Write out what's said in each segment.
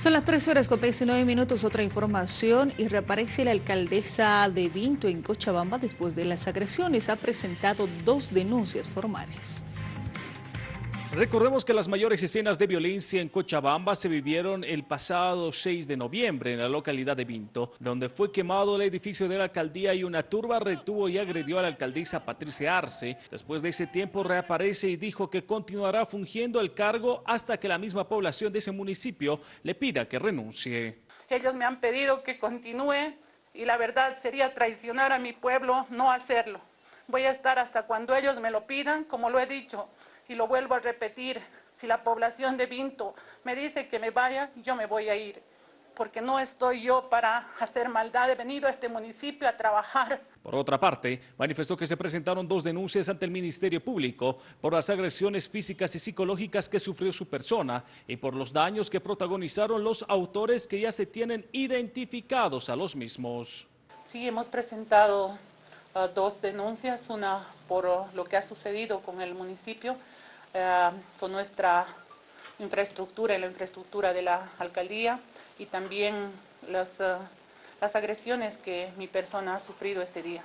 Son las 13 horas con 19 minutos, otra información y reaparece la alcaldesa de Vinto en Cochabamba después de las agresiones. Ha presentado dos denuncias formales. Recordemos que las mayores escenas de violencia en Cochabamba se vivieron el pasado 6 de noviembre en la localidad de Vinto, donde fue quemado el edificio de la alcaldía y una turba retuvo y agredió a la alcaldesa Patricia Arce. Después de ese tiempo reaparece y dijo que continuará fungiendo el cargo hasta que la misma población de ese municipio le pida que renuncie. Ellos me han pedido que continúe y la verdad sería traicionar a mi pueblo no hacerlo. Voy a estar hasta cuando ellos me lo pidan, como lo he dicho y lo vuelvo a repetir, si la población de Vinto me dice que me vaya, yo me voy a ir, porque no estoy yo para hacer maldad, he venido a este municipio a trabajar. Por otra parte, manifestó que se presentaron dos denuncias ante el Ministerio Público por las agresiones físicas y psicológicas que sufrió su persona y por los daños que protagonizaron los autores que ya se tienen identificados a los mismos. Sí, hemos presentado uh, dos denuncias, una por lo que ha sucedido con el municipio, eh, con nuestra infraestructura y la infraestructura de la alcaldía y también las, eh, las agresiones que mi persona ha sufrido ese día.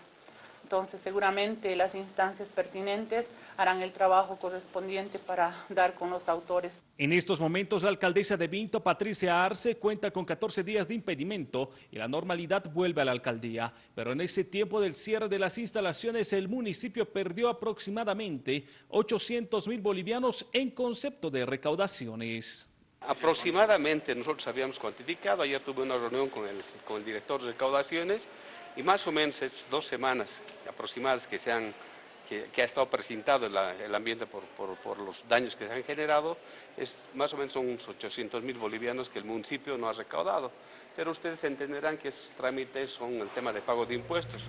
Entonces seguramente las instancias pertinentes harán el trabajo correspondiente para dar con los autores. En estos momentos la alcaldesa de Vinto, Patricia Arce, cuenta con 14 días de impedimento y la normalidad vuelve a la alcaldía. Pero en ese tiempo del cierre de las instalaciones el municipio perdió aproximadamente 800 mil bolivianos en concepto de recaudaciones. Aproximadamente nosotros habíamos cuantificado, ayer tuve una reunión con el, con el director de recaudaciones y más o menos es dos semanas aproximadas que, se que, ha estado presentado el, ambiente por, por, los daños que se han generado, es más o menos son unos 800 mil bolivianos que el municipio no ha recaudado. Pero ustedes entenderán que esos trámites son el tema de pago de impuestos.